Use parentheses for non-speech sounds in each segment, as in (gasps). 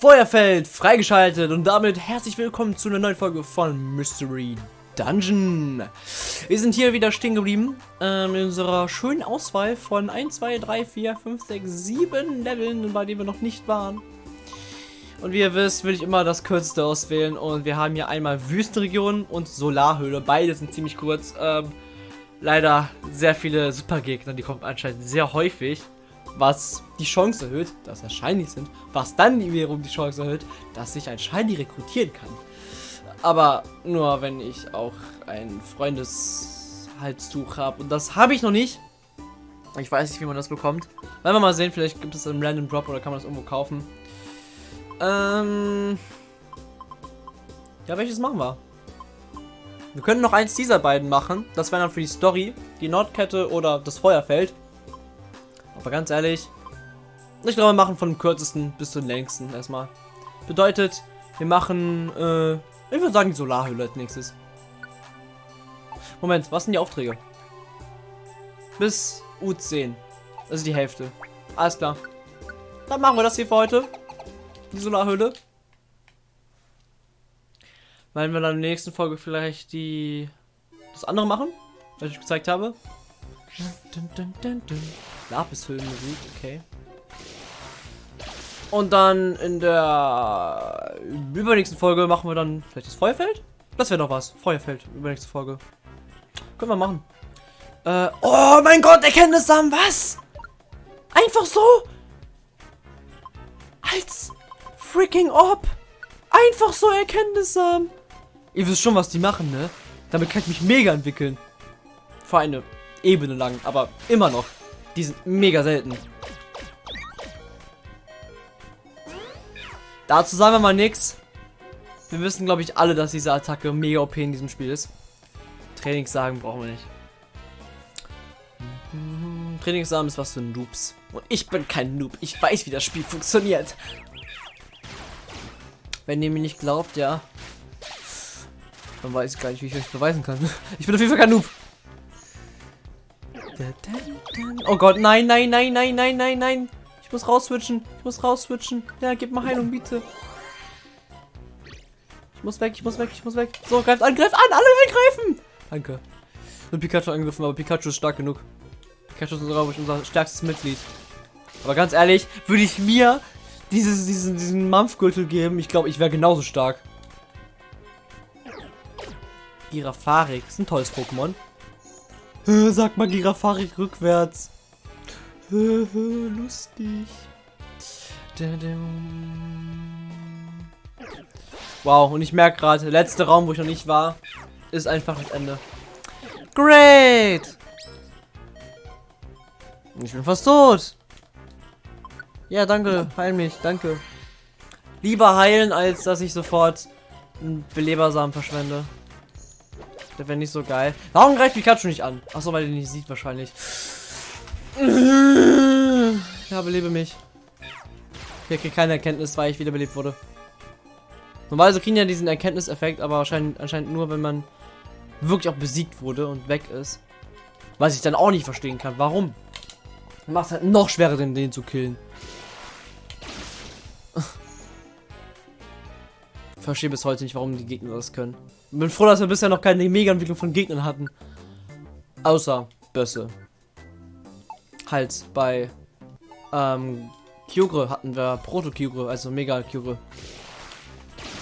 Feuerfeld freigeschaltet und damit herzlich willkommen zu einer neuen Folge von Mystery Dungeon. Wir sind hier wieder stehen geblieben ähm, in unserer schönen Auswahl von 1, 2, 3, 4, 5, 6, 7 Leveln, bei denen wir noch nicht waren. Und wie ihr wisst, will ich immer das kürzeste auswählen und wir haben hier einmal Wüstenregion und Solarhöhle. Beide sind ziemlich kurz. Ähm, leider sehr viele Supergegner, die kommen anscheinend sehr häufig was die Chance erhöht, dass er shiny sind, was dann wiederum die Chance erhöht, dass ich ein Shiny rekrutieren kann. Aber nur wenn ich auch ein Freundeshalstuch habe. Und das habe ich noch nicht. Ich weiß nicht, wie man das bekommt. Wollen wir mal sehen, vielleicht gibt es einen Random Drop oder kann man das irgendwo kaufen. Ähm. Ja, welches machen wir? Wir können noch eins dieser beiden machen. Das wäre dann für die Story. Die Nordkette oder das Feuerfeld. Aber ganz ehrlich, ich glaube, wir machen von dem kürzesten bis zum längsten erstmal. Bedeutet, wir machen, äh, ich würde sagen, die Solarhülle als nächstes. Moment, was sind die Aufträge? Bis U10. Also die Hälfte. Alles klar. Dann machen wir das hier für heute. Die Solarhöhle. Weil wir dann in der nächsten Folge vielleicht die das andere machen, was ich gezeigt habe. Dun, dun, dun, Lapishöhlenmusik, okay. Und dann in der übernächsten Folge machen wir dann vielleicht das Feuerfeld? Das wäre doch was. Feuerfeld, übernächste Folge. Können wir machen. Äh, oh mein Gott, Erkenntnissamen, was? Einfach so? Als freaking Orb. Einfach so Erkenntnissamen. Ihr wisst schon, was die machen, ne? Damit kann ich mich mega entwickeln. Für eine Ebene lang, aber immer noch. Die sind mega selten. Dazu sagen wir mal nichts. Wir wissen, glaube ich, alle, dass diese Attacke mega OP in diesem Spiel ist. Trainingssagen brauchen wir nicht. Trainingssamen ist was für Noobs. Und ich bin kein Noob. Ich weiß, wie das Spiel funktioniert. Wenn ihr mir nicht glaubt, ja. Dann weiß ich gar nicht, wie ich euch beweisen kann. Ich bin auf jeden Fall kein Noob. Oh Gott, nein, nein, nein, nein, nein, nein, nein. Ich muss rausswitchen. Ich muss rausswitchen. Ja, gib mal Heilung, bitte. Ich muss weg, ich muss weg, ich muss weg. So, greift an, greift an, alle angreifen. Danke. Nur Pikachu angegriffen, aber Pikachu ist stark genug. Pikachu ist glaube unser stärkstes Mitglied. Aber ganz ehrlich, würde ich mir dieses, diesen, diesen Mampfgürtel geben, ich glaube, ich wäre genauso stark. Girafarik ist ein tolles Pokémon. Sag mal Girafarik rückwärts. Lustig. Wow, und ich merke gerade, der letzte Raum, wo ich noch nicht war, ist einfach das Ende. Great! Ich bin fast tot. Ja, danke, heil mich, danke. Lieber heilen, als dass ich sofort einen Belebersamen verschwende. Der wäre nicht so geil. Warum greift Pikachu nicht an? Achso, weil er nicht sieht wahrscheinlich. Ja, belebe mich. Ich kriege keine Erkenntnis, weil ich wiederbelebt wurde. Normalerweise kriegen ja diesen Erkenntniseffekt, aber wahrscheinlich anscheinend nur, wenn man wirklich auch besiegt wurde und weg ist. Was ich dann auch nicht verstehen kann. Warum? Macht es halt noch schwerer, den, den zu killen. (laughs) verstehe bis heute nicht, warum die Gegner das können. Bin froh, dass wir bisher noch keine Mega-Entwicklung von Gegnern hatten. Außer Bösse. Halt, bei ähm, Kyogre hatten wir Proto-Kyogre, also Mega-Kyogre.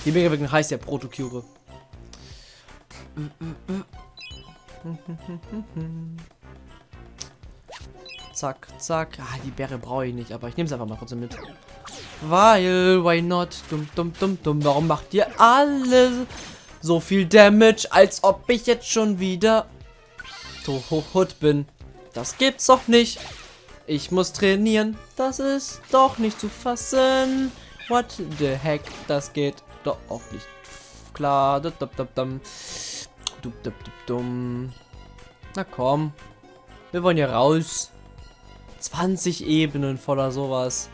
Die Mega-Entwicklung heißt ja Proto-Kyogre. Zack, zack. Ah, die Bäre brauche ich nicht, aber ich nehme es einfach mal trotzdem mit. Weil, why not? Dumm, dumm, dumm, dumm. Warum macht ihr alle so viel Damage, als ob ich jetzt schon wieder tot bin? Das gibt's doch nicht. Ich muss trainieren. Das ist doch nicht zu fassen. What the heck? Das geht doch auch nicht. Klar. Na komm. Wir wollen hier raus. 20 Ebenen voller sowas.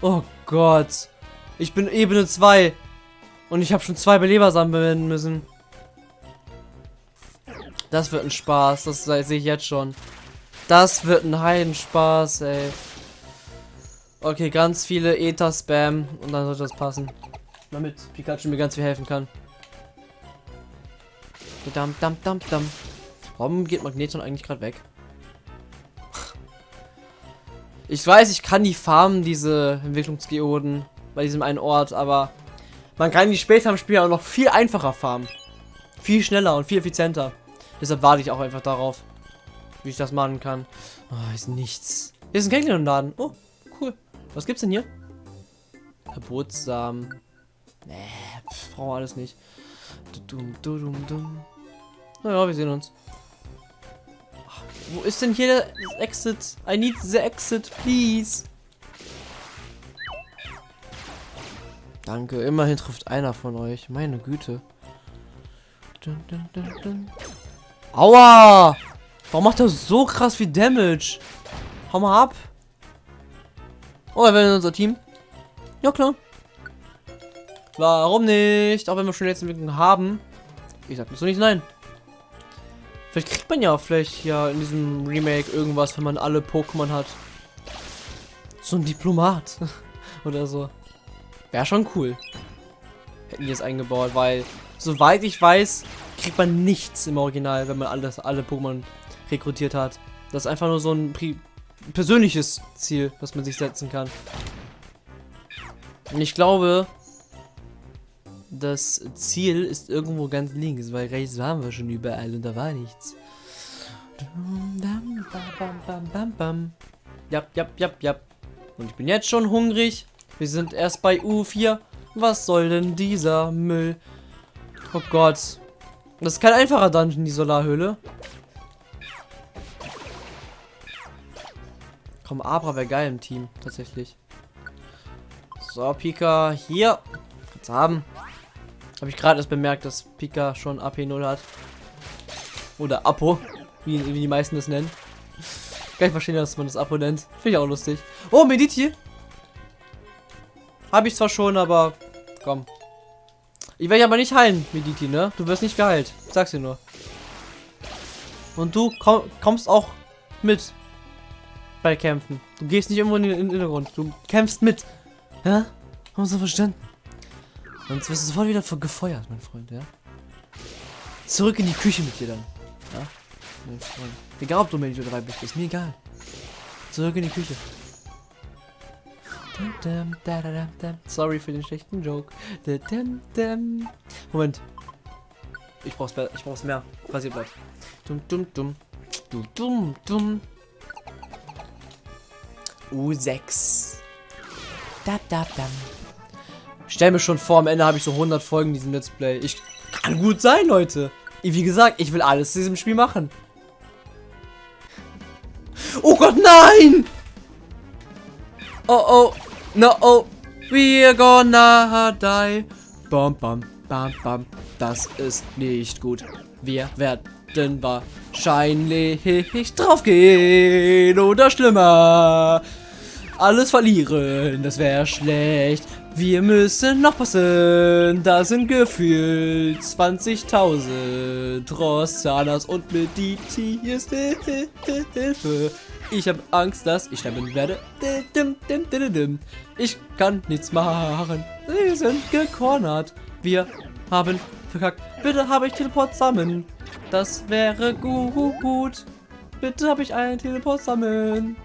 Oh Gott. Ich bin Ebene 2. Und ich habe schon zwei Beleber sammeln müssen. Das wird ein Spaß. Das sehe ich jetzt schon. Das wird ein Heidenspaß, ey. Okay, ganz viele Ether-Spam und dann sollte das passen. Damit Pikachu mir ganz viel helfen kann. Dam, dam, dam, dam. Warum geht Magneton eigentlich gerade weg? Ich weiß, ich kann die farmen, diese Entwicklungsgeoden, bei diesem einen Ort, aber man kann die später im Spiel auch noch viel einfacher farmen. Viel schneller und viel effizienter. Deshalb warte ich auch einfach darauf, wie ich das machen kann. Oh, ist nichts. Hier ist ein Kekleon-Laden. Oh, cool. Was gibt's denn hier? Verbotssamen. Nee, pff, brauchen alles nicht. Dum, dum, dum, dum. Naja, wir sehen uns. Ach, Wo ist denn hier der Exit? I need the exit, please. Danke, immerhin trifft einer von euch. Meine Güte. Dun, dun, dun. Aua! Warum macht er so krass viel Damage? Hau mal ab. Oh, er will in unser Team. Ja, klar. Warum nicht? Auch wenn wir schon jetzt Entwicklung haben. Ich sag so nicht nein. Vielleicht kriegt man ja vielleicht ja in diesem Remake irgendwas, wenn man alle Pokémon hat. So ein Diplomat. (laughs) Oder so. Wäre schon cool. Hätten die es eingebaut, weil, soweit ich weiß, kriegt man nichts im Original, wenn man alles, alle Pokémon rekrutiert hat. Das ist einfach nur so ein persönliches Ziel, was man sich setzen kann. Und ich glaube, das Ziel ist irgendwo ganz links, weil rechts waren wir schon überall und da war nichts. Ja, ja, ja, ja. Und ich bin jetzt schon hungrig. Wir sind erst bei U4. Was soll denn dieser Müll? Oh Gott. Das ist kein einfacher Dungeon, die Solarhöhle. Komm, Abra wäre geil im Team, tatsächlich. So, Pika, hier. Kannst haben. Habe ich gerade erst bemerkt, dass Pika schon AP0 hat. Oder Apo, wie, wie die meisten das nennen. Kann ich verstehen, dass man das Apo nennt. Finde ich auch lustig. Oh, Mediti. Habe ich zwar schon, aber komm. Ich werde aber nicht heilen, Mediti, ne? Du wirst nicht geheilt. Sag's dir nur. Und du komm, kommst auch mit bei Kämpfen. Du gehst nicht irgendwo in den Hintergrund. Du kämpfst mit. Ja? Haben wir so verstanden? Sonst wirst du sofort wieder gefeuert, mein Freund, ja? Zurück in die Küche mit dir dann. Ja? Mein Freund. Egal, ob du Manager 3 bist, ist mir egal. Zurück in die Küche. Sorry für den schlechten Joke. Moment. Ich brauch's, ich brauch's mehr. Rasierblatt. Dum dum dum. Dum dum dum. U6. Da da da. Stell mir schon vor, am Ende habe ich so 100 Folgen in diesem Let's Play. Ich kann gut sein, Leute. Wie gesagt, ich will alles in diesem Spiel machen. Oh Gott, nein! Oh oh, no oh, we're gonna die. Bam, bam, bam, bam. Das ist nicht gut. Wir werden wahrscheinlich draufgehen oder schlimmer. Alles verlieren, das wäre schlecht. Wir müssen noch passen. Da sind gefühlt 20.000 Rossanas und Mediti ist Hilfe. Ich habe Angst, dass ich sterben werde. Ich kann nichts machen. Sie sind gecornert. Wir haben verkackt. Bitte habe ich Teleport sammeln. Das wäre gut. Bitte habe ich einen Teleport sammeln.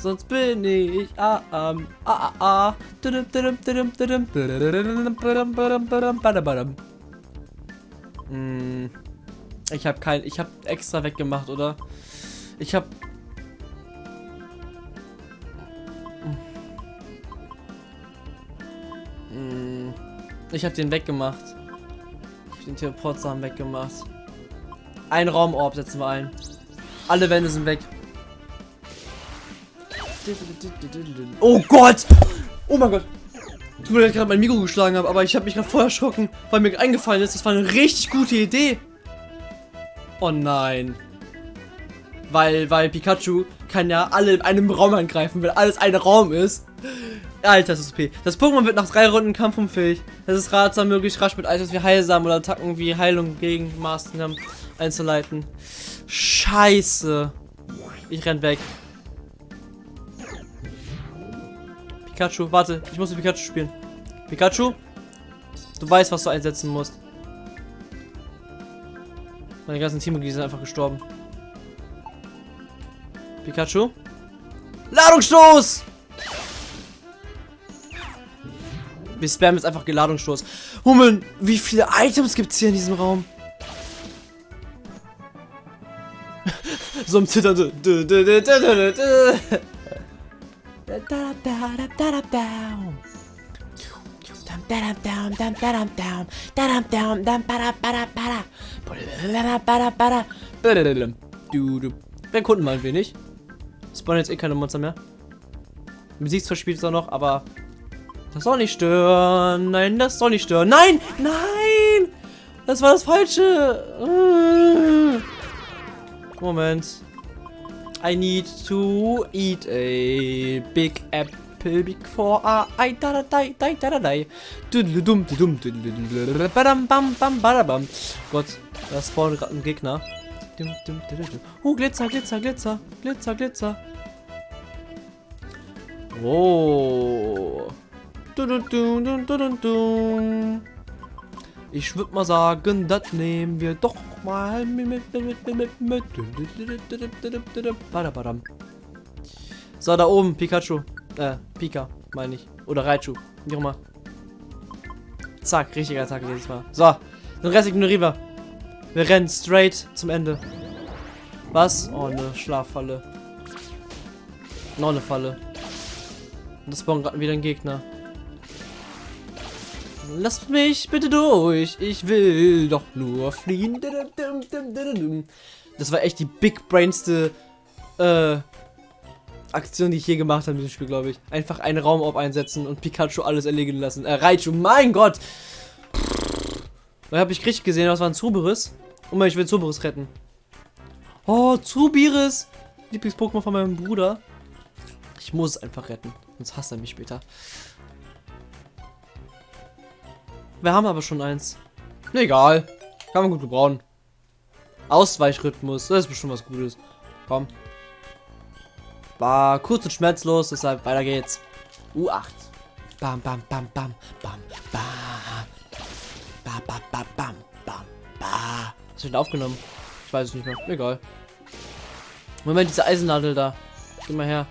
Sonst bin ich am ah, ah, ah. Ich habe kein, ich habe extra weggemacht, oder? Ich habe Ich habe den weggemacht. Ich habe den Teleportsamen weggemacht. Ein Raumorb setzen wir ein. Alle Wände sind weg. Oh Gott! Oh mein Gott! Tut mir leid, gerade mein Mikro geschlagen habe, aber ich habe mich gerade voll erschrocken, weil mir eingefallen ist, das war eine richtig gute Idee. Oh nein. Weil, weil Pikachu kann ja alle in einem Raum angreifen, weil alles ein Raum ist. Alter, das ist OP. Das Pokémon wird nach drei Runden kampfunfähig. Das ist ratsam, möglichst rasch mit Items wie Heilsamen oder Attacken wie Heilung gegen Maßnahmen einzuleiten. Scheiße. Ich renn weg. Pikachu, warte, ich muss mit Pikachu spielen. Pikachu, du weißt, was du einsetzen musst. Meine ganzen Teammitglieder sind einfach gestorben. Pikachu. Ladungsstoß! Wir spammen jetzt einfach Geladungsstoß. Hummeln, wie viele Items gibt es hier in diesem Raum? (laughs) so ein Zittern. Wir kunden mal ein wenig. Spawnen jetzt eh keine Monster mehr. Musik verspielt es auch noch, aber das soll nicht stören. Nein, das soll nicht stören. Nein, nein, das war das Falsche. Moment. I need to eat a big apple before I da da da da da da da. Dum dum badam bam bam badam. Gott, da spawnt gerade ein Gegner. Oh, Glitzer, Glitzer, Glitzer, Glitzer, Glitzer. Oh. Ich würde mal sagen, das nehmen wir doch mal mit. So, da oben, Pikachu. Äh, Pika, meine ich. Oder Raichu, wie auch immer. Zack, richtiger Attacke jedes Mal. So, den Rest ignorieren wir. Wir rennen straight zum Ende. Was? Oh, eine Schlaffalle. Noch eine Falle. Und das spawnt gerade wieder ein Gegner. Lasst mich bitte durch. Ich will doch nur fliehen. Das war echt die big brainste äh, Aktion, die ich je gemacht habe in diesem Spiel, glaube ich. Einfach einen Raum auf einsetzen und Pikachu alles erlegen lassen. Äh, Raichu, mein Gott! Da habe ich richtig gesehen, was war ein Zuberis. Und ich will Zuberis retten. Oh, Zubiris! Lieblings-Pokémon von meinem Bruder. Ich muss es einfach retten. Sonst hasst er mich später. Wir haben aber schon eins. Egal. Kann man gut gebrauchen. Ausweichrhythmus. Das ist bestimmt was Gutes. Komm. War kurz und schmerzlos, deshalb weiter geht's. U8. Bam, bam, bam, bam, bam, bam. Bam, bam, bam, bam, bam, bam. Hast du aufgenommen? Ich weiß es nicht mehr. Egal. Moment, diese Eisennadel da. Geh mal her.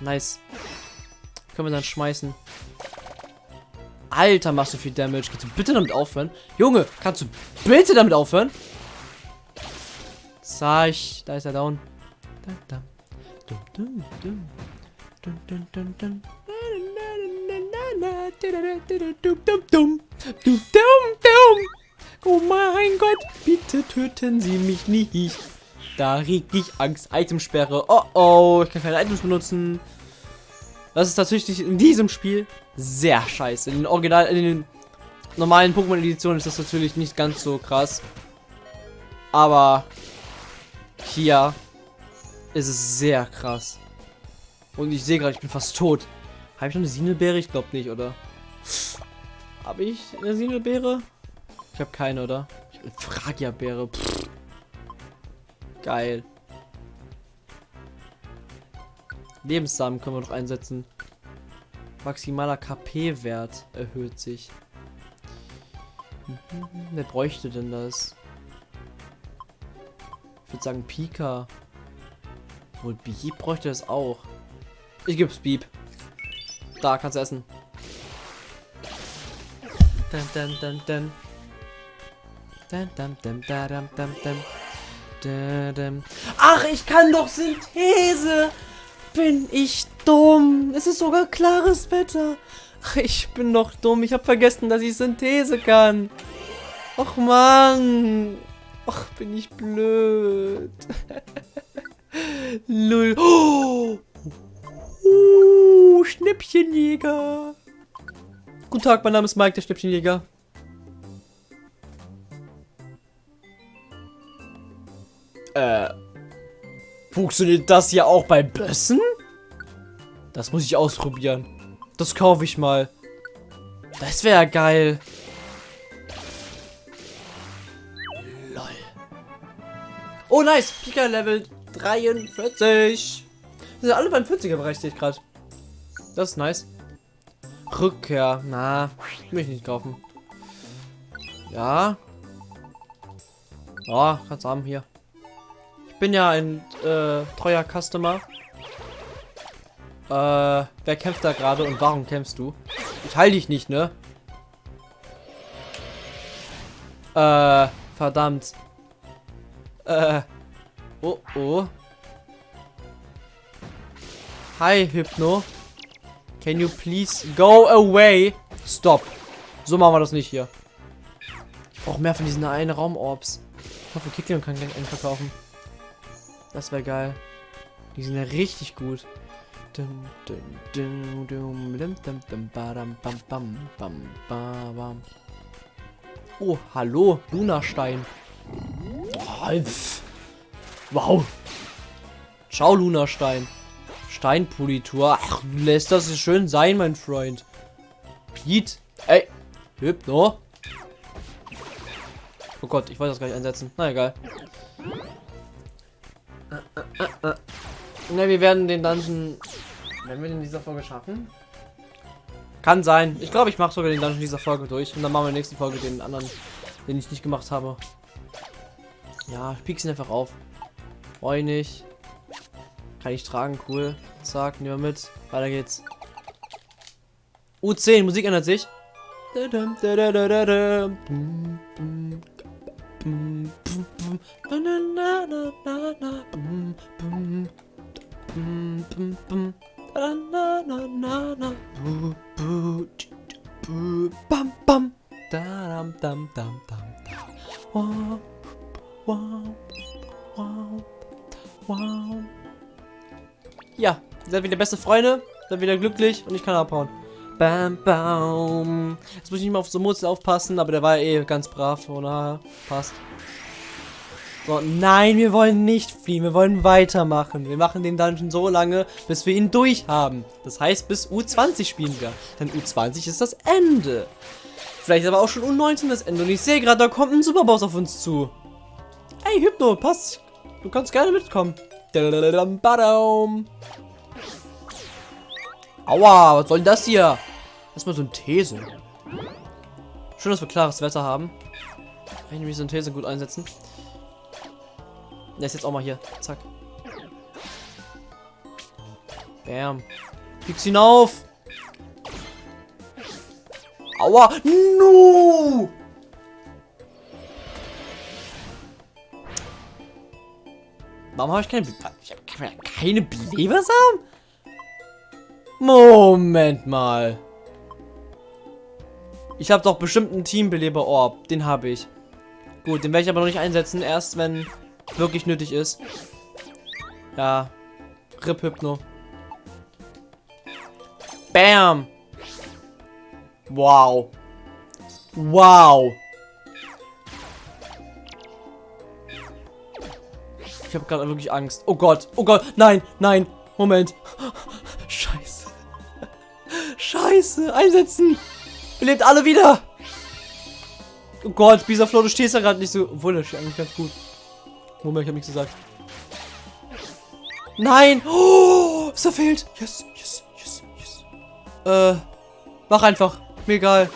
Nice. Können wir dann schmeißen. Alter, machst du viel Damage. Kannst du bitte damit aufhören? Junge, kannst du bitte damit aufhören? Sag ich. Da ist er down. Oh mein Gott, bitte töten Sie mich nicht. Da regt ich Angst. Itemsperre. Oh oh, ich kann keine Items benutzen. Das ist tatsächlich in diesem Spiel sehr scheiße. In den Original, in den normalen Pokémon-Editionen ist das natürlich nicht ganz so krass. Aber hier ist es sehr krass. Und ich sehe gerade, ich bin fast tot. Habe ich noch eine Sinelbeere? Ich glaube nicht, oder? Habe ich eine Sinelbeere? Ich habe keine, oder? Ich habe eine Fragia-Beere. Geil. Lebenssamen können wir noch einsetzen. Maximaler KP-Wert erhöht sich. Wer bräuchte denn das? Ich würde sagen Pika. Wohl Beep bräuchte das auch. Ich gebe es Beep. Da, kannst du essen. Dun, dun, dun, dun. Ach, ich kann doch Synthese! Bin ich dumm. Es ist sogar klares Wetter. Ich bin noch dumm. Ich habe vergessen, dass ich Synthese kann. Och man. Ach, bin ich blöd. (laughs) Lull. Oh. Uh, Schnäppchenjäger. Guten Tag, mein Name ist Mike, der Schnäppchenjäger. Äh, Funktioniert das ja auch bei Bössen? Das muss ich ausprobieren. Das kaufe ich mal. Das wäre geil. Lol. Oh, nice. Pika Level 43. Wir sind alle beim 40er Bereich, sehe ich gerade. Das ist nice. Rückkehr. Na, will ich nicht kaufen. Ja. Ja, kannst haben hier. Bin ja ein äh, treuer Customer. Äh, wer kämpft da gerade und warum kämpfst du? Ich halte dich nicht, ne? Äh, verdammt. Äh, oh, oh. Hi, Hypno. Can you please go away? Stop. So machen wir das nicht hier. Ich brauche mehr von diesen einen Raumorbs. Ich hoffe, Kicklin kann gleich einen verkaufen. Das wäre geil. Die sind ja richtig gut. Oh, hallo, Lunastein. Oh, wow. Ciao, Lunastein. Steinpolitur. Ach, lässt das schön sein, mein Freund. Yeet. Ey. Hypno. Oh Gott, ich wollte das gleich einsetzen. Na egal. Ne, wir werden den Dungeon. Werden wir den in dieser Folge schaffen? Kann sein. Ich glaube, ich mache sogar den Dungeon dieser Folge durch. Und dann machen wir in der nächsten Folge den anderen, den ich nicht gemacht habe. Ja, ich ihn einfach auf. Freu nicht. Kann ich tragen, cool. Zack, nehmen wir mit. Weiter geht's. U10, Musik ändert sich. Bam, bam. Da, dam, dam, dam, Wow, wow, wow, wow. Ja, ihr seid wieder beste Freunde, seid wieder glücklich und ich kann abhauen. Bam, bam. Jetzt muss ich nicht mal auf so Murzel aufpassen, aber der war eh ganz brav, oder? Passt. So, nein, wir wollen nicht fliehen, wir wollen weitermachen. Wir machen den Dungeon so lange, bis wir ihn durch haben. Das heißt, bis U20 spielen wir. Denn U20 ist das Ende. Vielleicht aber auch schon U19 das Ende. Und ich sehe gerade, da kommt ein Superboss auf uns zu. Ey, Hypno, passt. Du kannst gerne mitkommen. Aua, was soll denn das hier? Erstmal so ein These. Schön, dass wir klares Wetter haben. Kann ich nämlich so ein These gut einsetzen. Der ist jetzt auch mal hier. Zack. Bam. Pick's ihn auf. Aua. No. Warum habe ich keine... Ich habe keine Belebersamen? Moment mal. Ich habe doch bestimmt einen Teambeleber-Orb. Den habe ich. Gut, den werde ich aber noch nicht einsetzen. Erst wenn wirklich nötig ist. Ja. Rip Hypno. Bam. Wow. Wow. Ich habe gerade wirklich Angst. Oh Gott. Oh Gott. Nein. Nein. Moment. Scheiße. Einsetzen. Belebt alle wieder. Oh Gott. Bisaflo, du stehst ja gerade nicht so. Obwohl, das steht eigentlich ganz gut. Moment, ich habe nichts gesagt. Nein. Oh, es fehlt. Yes, yes, yes, yes. Äh. Mach einfach. Mir egal.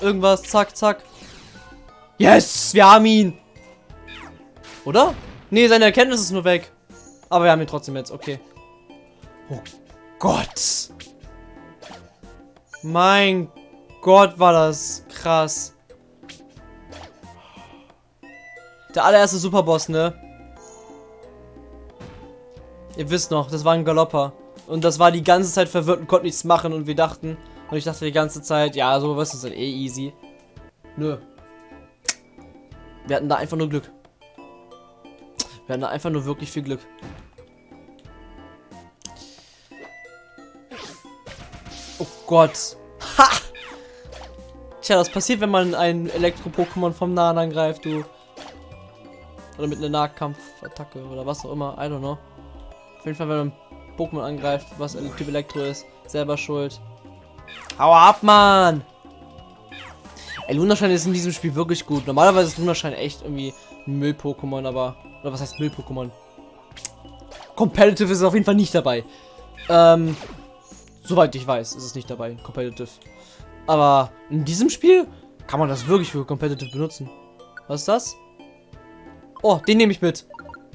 Irgendwas. Zack, zack. Yes, wir haben ihn. Oder? Nee, seine Erkenntnis ist nur weg. Aber wir haben ihn trotzdem jetzt. Okay. Oh Gott. Mein Gott, war das krass. Der allererste Superboss, ne? Ihr wisst noch, das war ein Galopper. Und das war die ganze Zeit verwirrt und konnte nichts machen. Und wir dachten, und ich dachte die ganze Zeit, ja, so was ist dann eh easy. Nö. Wir hatten da einfach nur Glück. Wir hatten einfach nur wirklich viel Glück. Gott. Ha! Tja, das passiert, wenn man ein Elektro-Pokémon vom Nahen angreift, du. Oder mit einer Nahkampfattacke oder was auch immer. I don't know. Auf jeden Fall, wenn man Pokémon angreift, was Typ Elektro ist, selber schuld. Hau ab, Mann! Ey, Lunaschein ist in diesem Spiel wirklich gut. Normalerweise ist Lunaschein echt irgendwie ein Müll-Pokémon, aber oder was heißt Müll-Pokémon? Competitive ist auf jeden Fall nicht dabei. Ähm, Soweit ich weiß, ist es nicht dabei, Competitive. Aber in diesem Spiel kann man das wirklich für Competitive benutzen. Was ist das? Oh, den nehme ich mit.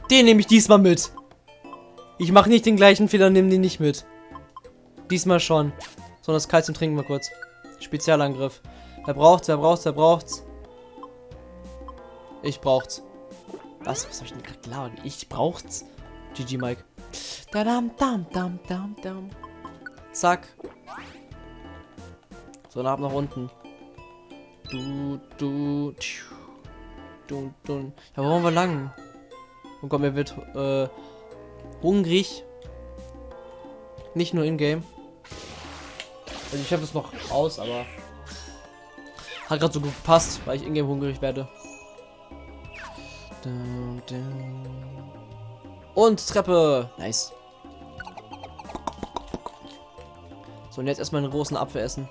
Den nehme ich diesmal mit. Ich mache nicht den gleichen Fehler, nehme den nicht mit. Diesmal schon. So, das Kalzium trinken wir kurz. Spezialangriff. Wer braucht's, wer braucht's, wer braucht's? Ich braucht's. Was? Was hab ich denn gerade gelabert? Ich braucht's. GG, Mike. Da dam dam dam dam dam. Zack. So, dann ab nach unten. Du, du, tschu. du, du. Ja, wo wollen wir lang? Oh Gott, mir wird äh, hungrig. Nicht nur in-game. Also ich habe es noch aus, aber hat gerade so gut gepasst, weil ich in-game hungrig werde. Und Treppe. Nice. So, und jetzt erstmal einen großen Apfel essen.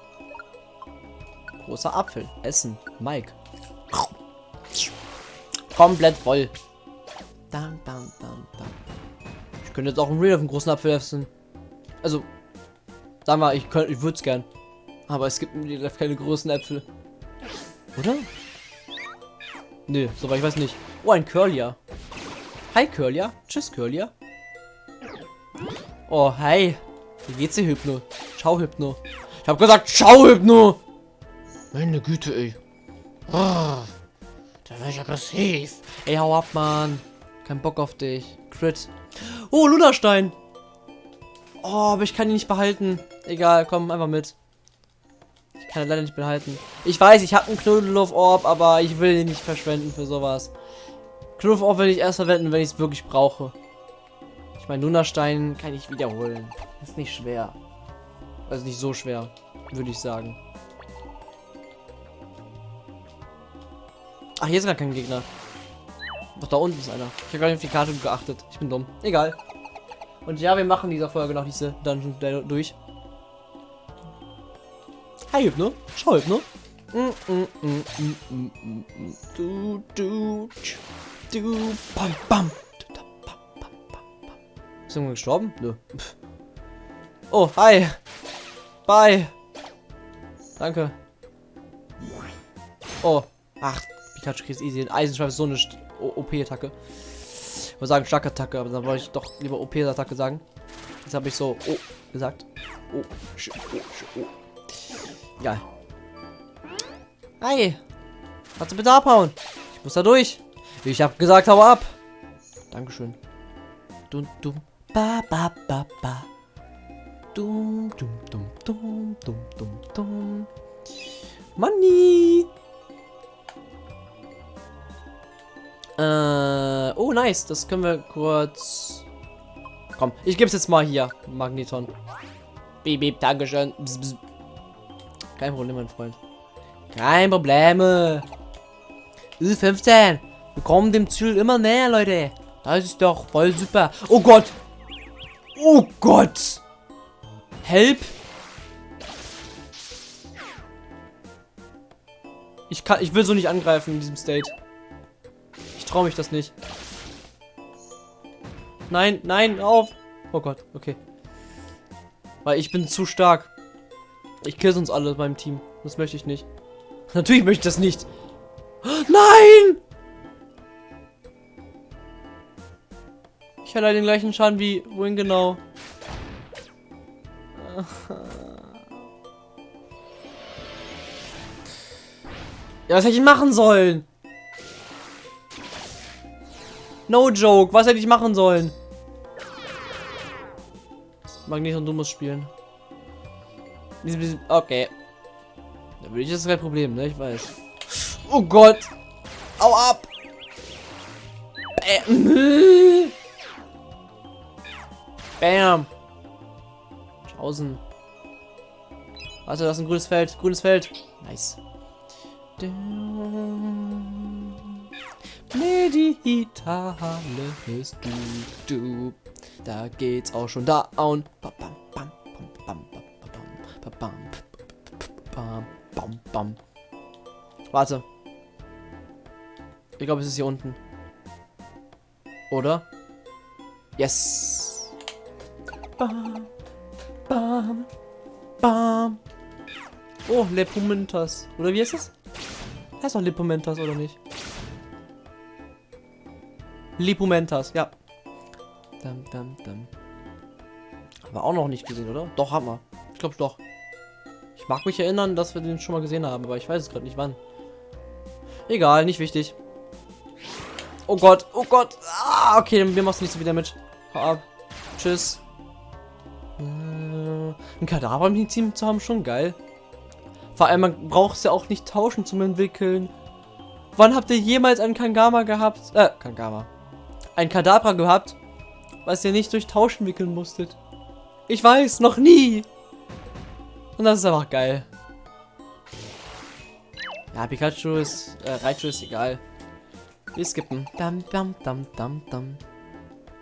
Großer Apfel. Essen. Mike. Komplett voll. Dam, dam, dam. Ich könnte jetzt auch einen Real auf einen großen Apfel essen. Also, sag mal, ich könnte, ich würde es gern. Aber es gibt mir keine großen Äpfel. Oder? Nö, soweit ich weiß nicht. Oh, ein Curlia. Hi, Curlia. Tschüss, Curlia. Oh, hi. Wie geht's dir, Hypno? Ciao, Hypno. Ich hab gesagt, ciao, Hypno. Meine Güte, ey. Oh, da war ich aggressiv. Ey, hau ab, Mann. Kein Bock auf dich. Crit. Oh, Lunastein. Oh, aber ich kann ihn nicht behalten. Egal, komm, einfach mit. Ich kann ihn leider nicht behalten. Ich weiß, ich habe einen Knuddelhof-Orb, aber ich will ihn nicht verschwenden für sowas. Knuddelhof-Orb will ich erst verwenden, wenn ich es wirklich brauche. Ich meine, Lunastein kann ich wiederholen. Ist nicht schwer. Also nicht so schwer, würde ich sagen. Ach, hier ist gar kein Gegner. Doch, da unten ist einer. Ich habe gar nicht auf die Karte geachtet. Ich bin dumm. Egal. Und ja, wir machen dieser Folge noch diese Dungeon durch. Hi, Hypno. Schau, Hypno. Du, du, du, bam, bam. Ist irgendwann gestorben? Nö. Oh, hi. Bye. Danke. Oh. Ach, Pikachu kriegt easy. Ein Eisenschweif ist so eine OP-Attacke. Ich wollte sagen Schlagattacke, aber dann wollte ich doch lieber OP-Attacke sagen. Jetzt habe ich so oh gesagt. Oh, oh, oh. Ja. Hi. Kannst du bitte abhauen? Ich muss da durch. Ich habe gesagt, hau ab. Dankeschön. Dum, dum, ba, ba, ba, ba. Dum, dum, dum, dum, dum, dum, dum. Money. Äh, oh, nice. Das können wir kurz... Komm, ich gebe es jetzt mal hier. Magneton. Beep, beep, Dankeschön. Bzz, bzz. Kein Problem, mein Freund. Kein Problem. Ü15. Wir kommen dem Ziel immer näher, Leute. Das ist doch voll super. Oh Gott. Oh Gott. Help. Ich kann, ich will so nicht angreifen in diesem State traue mich das nicht. Nein, nein, auf. Oh Gott, okay. Weil ich bin zu stark. Ich kill uns alle beim Team. Das möchte ich nicht. (laughs) Natürlich möchte ich das nicht. (gasps) Nein! Ich hatte den gleichen Schaden wie wohin genau. Ja, was hätte ich machen sollen? No joke. Was hätte ich machen sollen? Magnet und du musst spielen. Okay. Da würde ich das kein Problem, ne? Ich weiß. Oh Gott. Au ab. Bam. (laughs) Bam außen. Warte, das ist ein grünes Feld. Grünes Feld. Nice. Meditale ist du, du. Da geht's auch schon da und. bam, bam, bam, bam, bam, bam. Warte. Ich glaube, es ist hier unten. Oder? Yes. Bam bam, Bam. Oh, Lepumentas. Oder wie heißt das? Heißt doch Lepumentas, oder nicht? Lipumentas, ja. Dum, dum, dum. Haben wir auch noch nicht gesehen, oder? Doch, haben wir. Ich glaube doch. Ich mag mich erinnern, dass wir den schon mal gesehen haben, aber ich weiß es gerade nicht wann. Egal, nicht wichtig. Oh Gott, oh Gott. Ah, okay, wir machen nicht so wieder mit. Hau ab. Tschüss. Ein Kadaver im Team zu haben, schon geil. Vor allem, man braucht es ja auch nicht tauschen zum Entwickeln. Wann habt ihr jemals einen Kangama gehabt? Äh, Kangama. Ein Kadabra gehabt, was ihr nicht durch Tauschen wickeln musstet. Ich weiß, noch nie. Und das ist einfach geil. Ja, Pikachu ist, äh, Raichu ist egal. Wir skippen. Dam, dam, dam, dam, dam.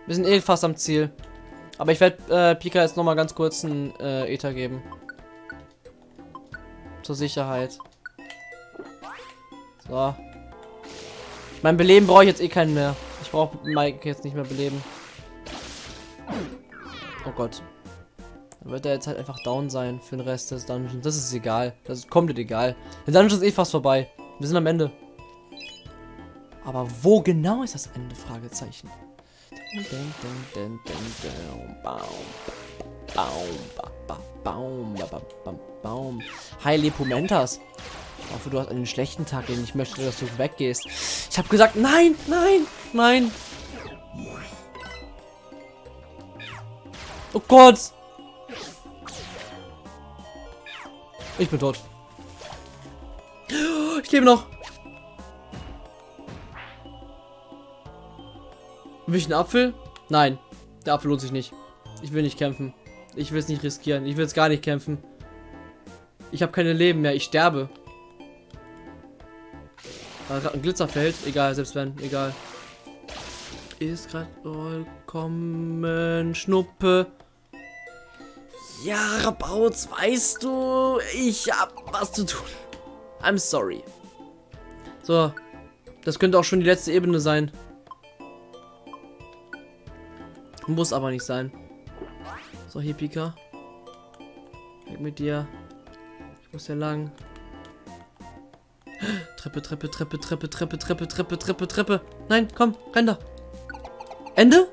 Wir sind eh fast am Ziel. Aber ich werde äh, Pika jetzt nochmal ganz kurz einen äh, Ether geben. Zur Sicherheit. So. Mein Beleben brauche ich jetzt eh keinen mehr. Ich brauche Mike jetzt nicht mehr beleben. Oh Gott. Dann wird er jetzt halt einfach down sein für den Rest des Dungeons. Das ist egal. Das ist komplett egal. Der Dungeon ist eh fast vorbei. Wir sind am Ende. Aber wo genau ist das Ende? Fragezeichen. Hi Lepumentas. Ich hoffe, du hast einen schlechten Tag, den ich möchte, dass du weggehst. Ich habe gesagt, nein, nein, nein. Oh Gott. Ich bin tot. Ich lebe noch. Will ich einen Apfel? Nein. Der Apfel lohnt sich nicht. Ich will nicht kämpfen. Ich will es nicht riskieren. Ich will es gar nicht kämpfen. Ich habe keine Leben mehr. Ich sterbe. War gerade ein Glitzerfeld. Egal, selbst wenn. Egal. Ist gerade vollkommen Schnuppe. Ja, Rabauz, weißt du, ich hab was zu tun. I'm sorry. So. Das könnte auch schon die letzte Ebene sein. Muss aber nicht sein. So, hier, Pika. Weg mit dir. Ich muss hier lang. Treppe, Treppe, Treppe, Treppe, Treppe, Treppe, Treppe, Treppe, Treppe. Nein, komm, renn da. Ende?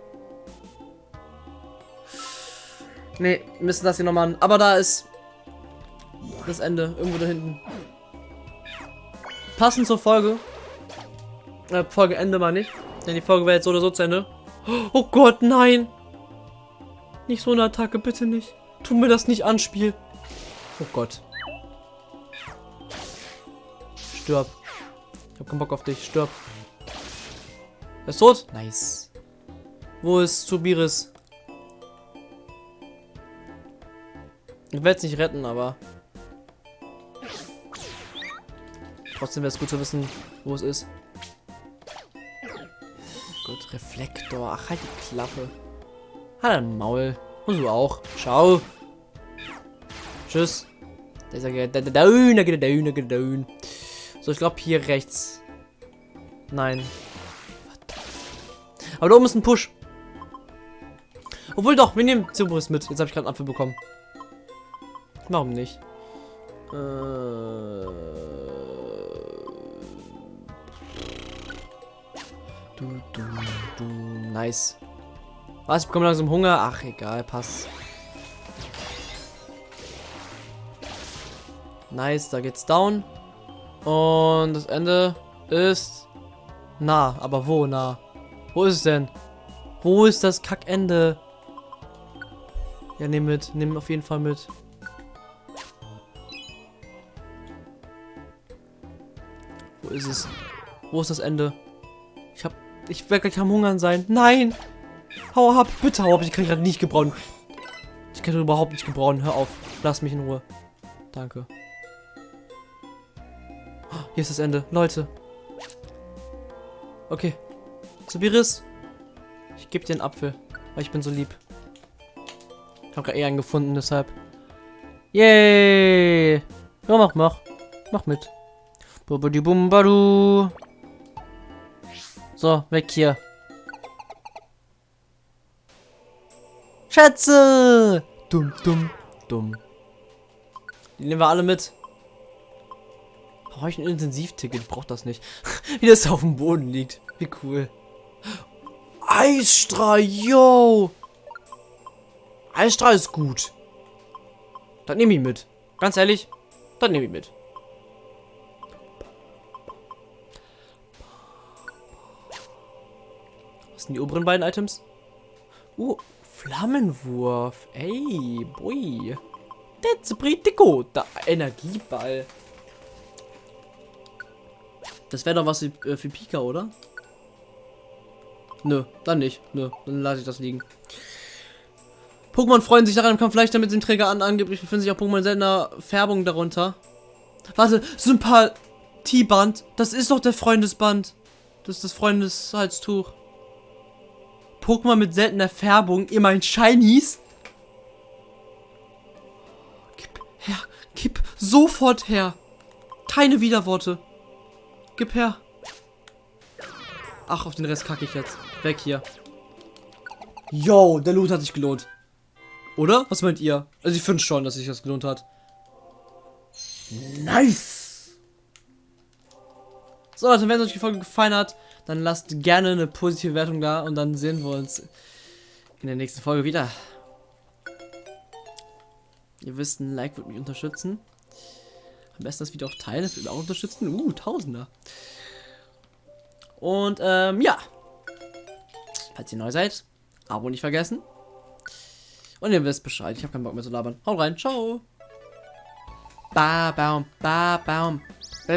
Nee, müssen das hier nochmal an. Aber da ist das Ende. Irgendwo da hinten. Passend zur Folge. Äh, Folge Ende mal nicht. Denn die Folge wäre jetzt so oder so zu Ende. Oh Gott, nein. Nicht so eine Attacke, bitte nicht. Tu mir das nicht an, Spiel. Oh Gott. Stirb. Ich hab keinen Bock auf dich. Stirb. Er ist tot? Nice. Wo ist Subiris? Ich werde es nicht retten, aber... Trotzdem wäre es gut zu wissen, wo es ist. Reflektor. Ach, halt die Klappe. Halt ein Maul. Und du auch. Ciao. Tschüss. Da ist er da, da, da, da, geht da, So, ich glaube hier rechts. Nein. Aber da oben ist ein Push. Obwohl doch, wir nehmen Zubris mit. Jetzt habe ich gerade einen Apfel bekommen. Warum nicht? Äh... Du, du. Nice. Was? Ich bekomme langsam Hunger. Ach, egal, pass. Nice, da geht's down. Und das Ende ist nah. Aber wo nah? Wo ist es denn? Wo ist das Kackende? Ja, nimm mit. Nimm auf jeden Fall mit. Wo ist es? Wo ist das Ende? Ich werde gleich am Hungern sein. Nein! Hau ab, bitte hau ab. Ich kann gerade nicht gebrauchen. Ich kann überhaupt nicht gebrauchen. Hör auf. Lass mich in Ruhe. Danke. Hier ist das Ende. Leute. Okay. Subiris. Ich gebe dir einen Apfel. Weil ich bin so lieb. Ich habe gerade eh einen gefunden, deshalb. Yay! Ja, mach, mach. Mach mit. Bumbadu. So, weg hier. Schätze! Dumm, dumm, dumm. Die nehmen wir alle mit. Brauche ich ein Intensivticket? Ich brauche das nicht. (laughs) Wie das auf dem Boden liegt. Wie cool. Eisstrahl, yo! Eisstrahl ist gut. Das nehme ich mit. Ganz ehrlich, das nehme ich mit. Sind die oberen beiden Items? Uh, Flammenwurf. Ey, boy. That's pretty good. Da, Energieball. Das wäre doch was für, äh, für Pika, oder? Nö, dann nicht. Nö, dann lasse ich das liegen. Pokémon freuen sich daran im Kampf leichter mit Träger an. Angeblich befinden sich auch Pokémon seltener Färbung darunter. Warte, Sympathieband. Das ist doch der Freundesband. Das ist das Freundeshalstuch. Pokémon mit seltener Färbung, immerhin Shinies. Gib her, gib sofort her. Keine Widerworte. Gib her. Ach, auf den Rest kacke ich jetzt. Weg hier. Yo, der Loot hat sich gelohnt. Oder? Was meint ihr? Also ich finde schon, dass sich das gelohnt hat. Nice! So Leute, wenn es euch die Folge gefallen hat, dann lasst gerne eine positive Wertung da und dann sehen wir uns in der nächsten Folge wieder. Ihr wisst, ein Like wird mich unterstützen. Am besten das Video auch teilen, das wird auch unterstützen. Uh, Tausender. Und ähm, ja. Falls ihr neu seid, Abo nicht vergessen. Und ihr wisst Bescheid. Ich habe keinen Bock mehr zu labern. Haut rein. Ciao. Ba baum, ba baum. Ba